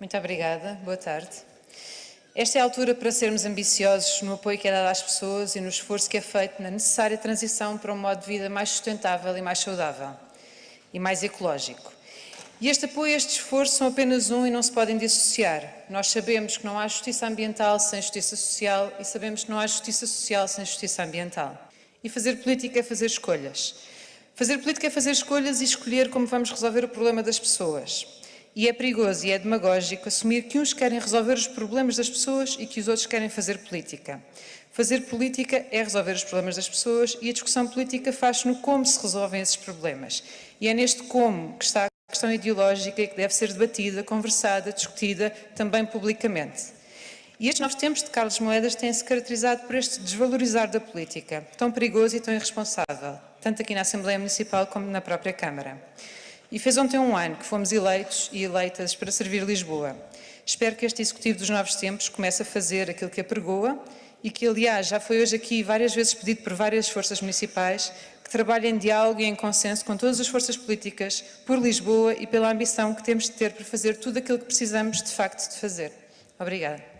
Muito obrigada. Boa tarde. Esta é a altura para sermos ambiciosos no apoio que é dado às pessoas e no esforço que é feito na necessária transição para um modo de vida mais sustentável e mais saudável e mais ecológico. E este apoio e este esforço são apenas um e não se podem dissociar. Nós sabemos que não há justiça ambiental sem justiça social e sabemos que não há justiça social sem justiça ambiental. E fazer política é fazer escolhas. Fazer política é fazer escolhas e escolher como vamos resolver o problema das pessoas. E é perigoso e é demagógico assumir que uns querem resolver os problemas das pessoas e que os outros querem fazer política. Fazer política é resolver os problemas das pessoas e a discussão política faz-se no como se resolvem esses problemas. E é neste como que está a questão ideológica e que deve ser debatida, conversada, discutida também publicamente. E estes novos tempos de Carlos Moedas têm-se caracterizado por este desvalorizar da política, tão perigoso e tão irresponsável, tanto aqui na Assembleia Municipal como na própria Câmara. E fez ontem um ano que fomos eleitos e eleitas para servir Lisboa. Espero que este Executivo dos Novos Tempos comece a fazer aquilo que apregoa e que, aliás, já foi hoje aqui várias vezes pedido por várias forças municipais que trabalhem em diálogo e em consenso com todas as forças políticas por Lisboa e pela ambição que temos de ter para fazer tudo aquilo que precisamos, de facto, de fazer. Obrigada.